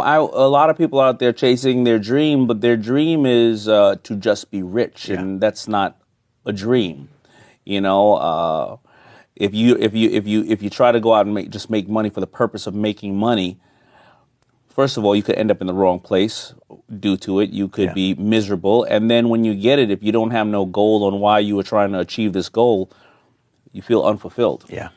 I, a lot of people out there chasing their dream, but their dream is uh, to just be rich, Yeah. and that's not a dream. You know, uh, if you if you if you if you try to go out and make, just make money for the purpose of making money, first of all, you could end up in the wrong place due to it. You could Yeah. be miserable, and then when you get it, if you don't have no goal on why you were trying to achieve this goal, you feel unfulfilled. Yeah.